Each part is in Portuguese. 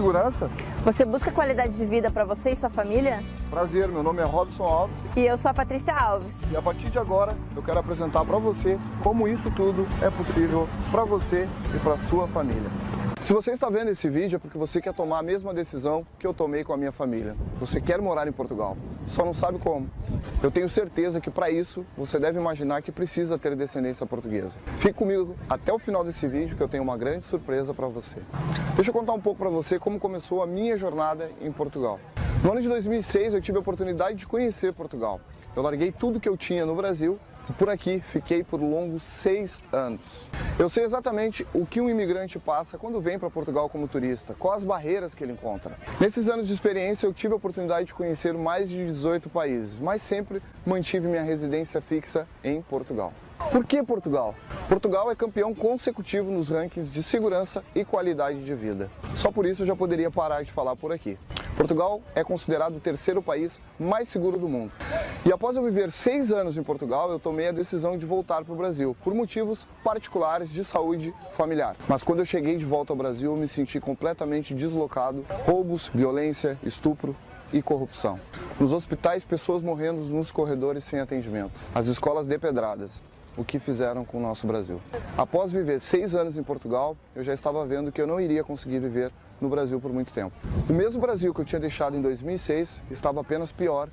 segurança? Você busca qualidade de vida para você e sua família? Prazer, meu nome é Robson Alves. E eu sou a Patrícia Alves. E a partir de agora, eu quero apresentar para você como isso tudo é possível para você e para sua família. Se você está vendo esse vídeo é porque você quer tomar a mesma decisão que eu tomei com a minha família. Você quer morar em Portugal, só não sabe como. Eu tenho certeza que para isso você deve imaginar que precisa ter descendência portuguesa. Fique comigo até o final desse vídeo que eu tenho uma grande surpresa para você. Deixa eu contar um pouco para você como começou a minha jornada em Portugal. No ano de 2006 eu tive a oportunidade de conhecer Portugal. Eu larguei tudo que eu tinha no Brasil por aqui fiquei por longos seis anos. Eu sei exatamente o que um imigrante passa quando vem para Portugal como turista, quais as barreiras que ele encontra. Nesses anos de experiência eu tive a oportunidade de conhecer mais de 18 países, mas sempre mantive minha residência fixa em Portugal. Por que Portugal? Portugal é campeão consecutivo nos rankings de segurança e qualidade de vida. Só por isso eu já poderia parar de falar por aqui. Portugal é considerado o terceiro país mais seguro do mundo. E após eu viver seis anos em Portugal, eu tomei a decisão de voltar para o Brasil, por motivos particulares de saúde familiar. Mas quando eu cheguei de volta ao Brasil, eu me senti completamente deslocado. Roubos, violência, estupro, e corrupção. Nos hospitais, pessoas morrendo nos corredores sem atendimento. As escolas depedradas o que fizeram com o nosso Brasil. Após viver seis anos em Portugal, eu já estava vendo que eu não iria conseguir viver no Brasil por muito tempo. O mesmo Brasil que eu tinha deixado em 2006 estava apenas pior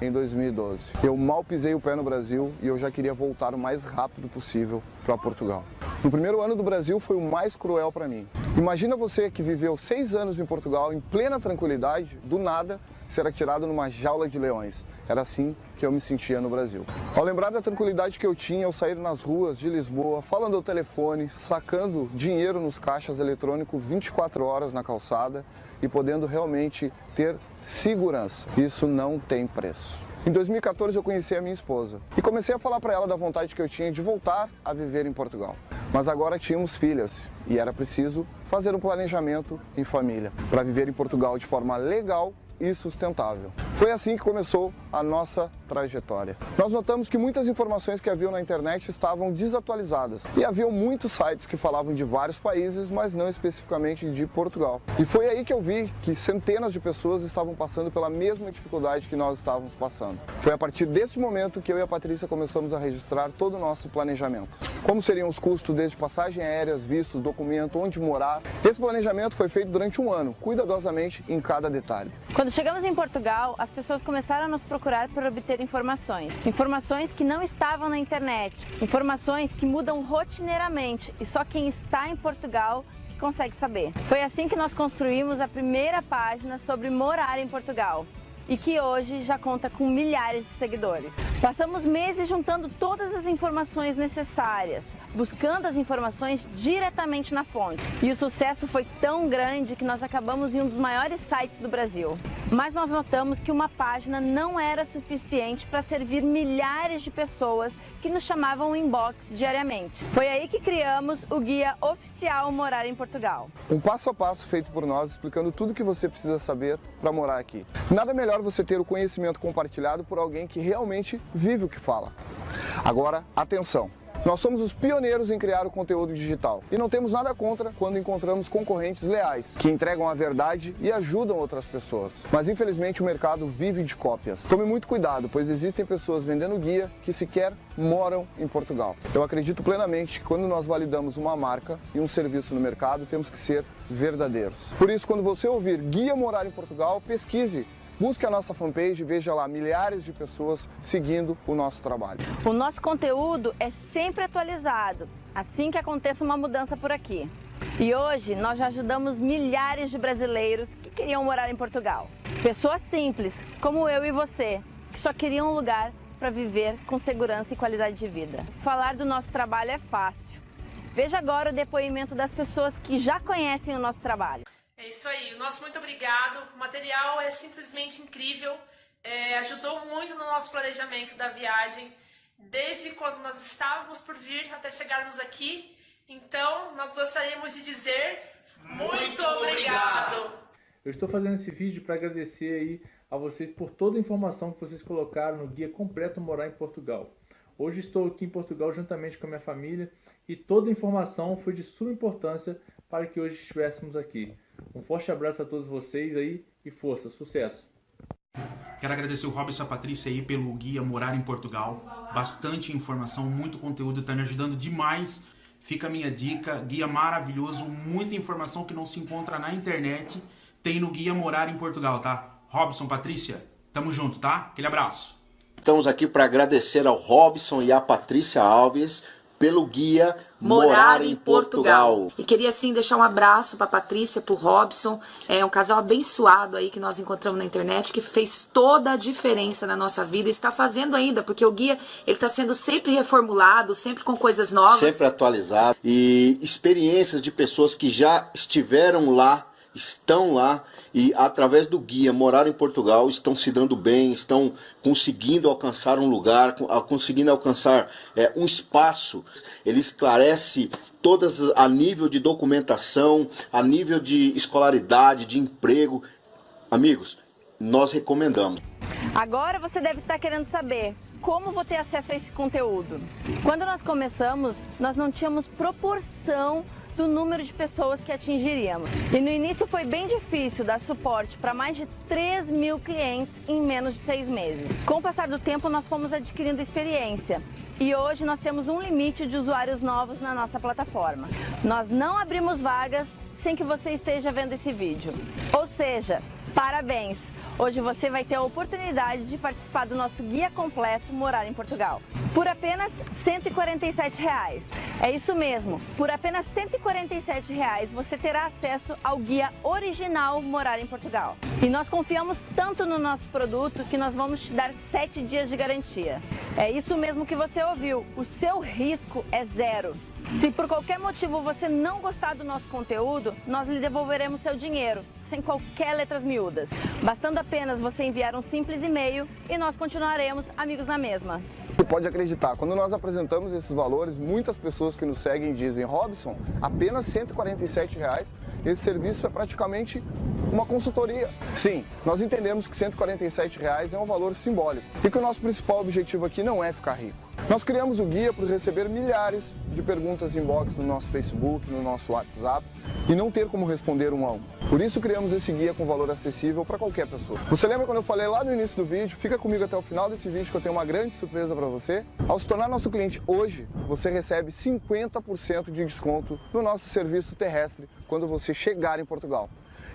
em 2012. Eu mal pisei o pé no Brasil e eu já queria voltar o mais rápido possível para Portugal. No primeiro ano do Brasil foi o mais cruel para mim. Imagina você que viveu seis anos em Portugal em plena tranquilidade, do nada ser atirado numa jaula de leões. Era assim que eu me sentia no Brasil. Ao lembrar da tranquilidade que eu tinha ao sair nas ruas de Lisboa, falando ao telefone, sacando dinheiro nos caixas eletrônicos 24 horas na calçada e podendo realmente ter segurança. Isso não tem preço. Em 2014 eu conheci a minha esposa e comecei a falar para ela da vontade que eu tinha de voltar a viver em Portugal. Mas agora tínhamos filhas e era preciso fazer um planejamento em família para viver em Portugal de forma legal e sustentável. Foi assim que começou a nossa trajetória. Nós notamos que muitas informações que haviam na internet estavam desatualizadas e haviam muitos sites que falavam de vários países, mas não especificamente de Portugal. E foi aí que eu vi que centenas de pessoas estavam passando pela mesma dificuldade que nós estávamos passando. Foi a partir desse momento que eu e a Patrícia começamos a registrar todo o nosso planejamento. Como seriam os custos desde passagem aéreas, vistos, documento, onde morar. Esse planejamento foi feito durante um ano, cuidadosamente em cada detalhe. Quando chegamos em Portugal, as pessoas começaram a nos procurar para obter informações. Informações que não estavam na internet, informações que mudam rotineiramente e só quem está em Portugal consegue saber. Foi assim que nós construímos a primeira página sobre morar em Portugal e que hoje já conta com milhares de seguidores. Passamos meses juntando todas as informações necessárias, buscando as informações diretamente na fonte. E o sucesso foi tão grande que nós acabamos em um dos maiores sites do Brasil. Mas nós notamos que uma página não era suficiente para servir milhares de pessoas que nos chamavam inbox diariamente. Foi aí que criamos o guia oficial Morar em Portugal. Um passo a passo feito por nós, explicando tudo o que você precisa saber para morar aqui. Nada melhor você ter o conhecimento compartilhado por alguém que realmente vive o que fala. Agora, atenção! Nós somos os pioneiros em criar o conteúdo digital e não temos nada contra quando encontramos concorrentes leais, que entregam a verdade e ajudam outras pessoas. Mas infelizmente o mercado vive de cópias. Tome muito cuidado, pois existem pessoas vendendo guia que sequer moram em Portugal. Eu acredito plenamente que quando nós validamos uma marca e um serviço no mercado, temos que ser verdadeiros. Por isso, quando você ouvir Guia Morar em Portugal, pesquise Busque a nossa fanpage e veja lá milhares de pessoas seguindo o nosso trabalho. O nosso conteúdo é sempre atualizado, assim que aconteça uma mudança por aqui. E hoje nós já ajudamos milhares de brasileiros que queriam morar em Portugal. Pessoas simples, como eu e você, que só queriam um lugar para viver com segurança e qualidade de vida. Falar do nosso trabalho é fácil. Veja agora o depoimento das pessoas que já conhecem o nosso trabalho. É isso aí, o nosso muito obrigado. O material é simplesmente incrível, é, ajudou muito no nosso planejamento da viagem, desde quando nós estávamos por vir até chegarmos aqui. Então, nós gostaríamos de dizer muito obrigado! Eu estou fazendo esse vídeo para agradecer aí a vocês por toda a informação que vocês colocaram no Guia Completo Morar em Portugal. Hoje estou aqui em Portugal juntamente com a minha família e toda a informação foi de suma importância para que hoje estivéssemos aqui. Um forte abraço a todos vocês aí e força, sucesso! Quero agradecer o Robson e a Patrícia aí pelo guia Morar em Portugal. Bastante informação, muito conteúdo, está me ajudando demais. Fica a minha dica, guia maravilhoso, muita informação que não se encontra na internet. Tem no guia Morar em Portugal, tá? Robson, Patrícia, tamo junto, tá? Aquele abraço. Estamos aqui para agradecer ao Robson e à Patrícia Alves pelo guia Morar, Morar em Portugal. Portugal. E queria assim deixar um abraço para Patrícia, para o Robson, é um casal abençoado aí que nós encontramos na internet que fez toda a diferença na nossa vida e está fazendo ainda, porque o guia ele está sendo sempre reformulado, sempre com coisas novas, sempre atualizado e experiências de pessoas que já estiveram lá estão lá e através do guia Morar em Portugal estão se dando bem, estão conseguindo alcançar um lugar, conseguindo alcançar é, um espaço. Ele esclarece todas a nível de documentação, a nível de escolaridade, de emprego. Amigos, nós recomendamos. Agora você deve estar querendo saber como vou ter acesso a esse conteúdo. Quando nós começamos, nós não tínhamos proporção do número de pessoas que atingiríamos. E no início foi bem difícil dar suporte para mais de 3 mil clientes em menos de seis meses. Com o passar do tempo, nós fomos adquirindo experiência e hoje nós temos um limite de usuários novos na nossa plataforma. Nós não abrimos vagas sem que você esteja vendo esse vídeo. Ou seja, parabéns! Hoje você vai ter a oportunidade de participar do nosso guia completo Morar em Portugal. Por apenas 147 reais. É isso mesmo, por apenas 147 reais você terá acesso ao guia original Morar em Portugal. E nós confiamos tanto no nosso produto que nós vamos te dar 7 dias de garantia. É isso mesmo que você ouviu, o seu risco é zero. Se por qualquer motivo você não gostar do nosso conteúdo, nós lhe devolveremos seu dinheiro, sem qualquer letras miúdas. Bastando apenas você enviar um simples e-mail e nós continuaremos amigos na mesma. Você pode acreditar, quando nós apresentamos esses valores, muitas pessoas que nos seguem dizem, Robson, apenas 147 reais, esse serviço é praticamente uma consultoria. Sim, nós entendemos que 147 reais é um valor simbólico e que o nosso principal objetivo aqui não é ficar rico. Nós criamos o guia para receber milhares de perguntas inbox no nosso Facebook, no nosso WhatsApp e não ter como responder um a um. Por isso criamos esse guia com valor acessível para qualquer pessoa. Você lembra quando eu falei lá no início do vídeo? Fica comigo até o final desse vídeo que eu tenho uma grande surpresa para você. Ao se tornar nosso cliente hoje, você recebe 50% de desconto no nosso serviço terrestre quando você chegar em Portugal.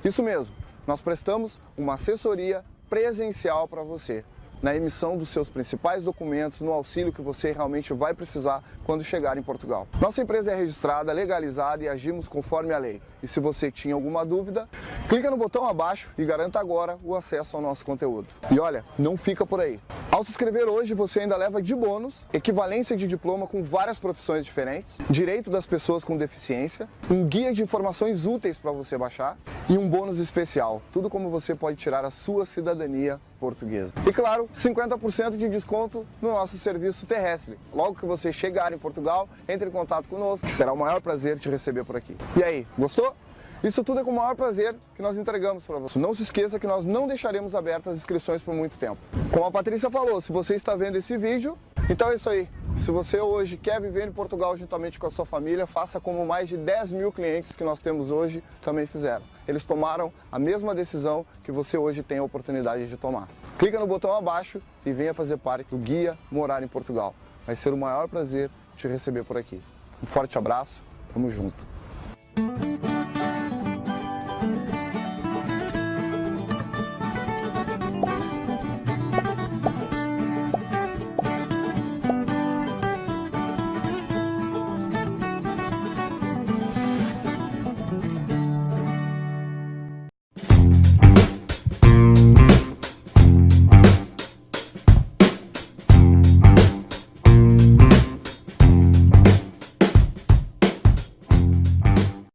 Isso mesmo, nós prestamos uma assessoria presencial para você na emissão dos seus principais documentos, no auxílio que você realmente vai precisar quando chegar em Portugal. Nossa empresa é registrada, legalizada e agimos conforme a lei. E se você tinha alguma dúvida, clica no botão abaixo e garanta agora o acesso ao nosso conteúdo. E olha, não fica por aí. Ao se inscrever hoje, você ainda leva de bônus equivalência de diploma com várias profissões diferentes, direito das pessoas com deficiência, um guia de informações úteis para você baixar e um bônus especial. Tudo como você pode tirar a sua cidadania portuguesa. E claro, 50% de desconto no nosso serviço terrestre. Logo que você chegar em Portugal, entre em contato conosco, que será o maior prazer te receber por aqui. E aí, gostou? Isso tudo é com o maior prazer que nós entregamos para você. Não se esqueça que nós não deixaremos abertas as inscrições por muito tempo. Como a Patrícia falou, se você está vendo esse vídeo, então é isso aí. Se você hoje quer viver em Portugal juntamente com a sua família, faça como mais de 10 mil clientes que nós temos hoje também fizeram. Eles tomaram a mesma decisão que você hoje tem a oportunidade de tomar. Clica no botão abaixo e venha fazer parte do Guia Morar em Portugal. Vai ser o maior prazer te receber por aqui. Um forte abraço, tamo junto.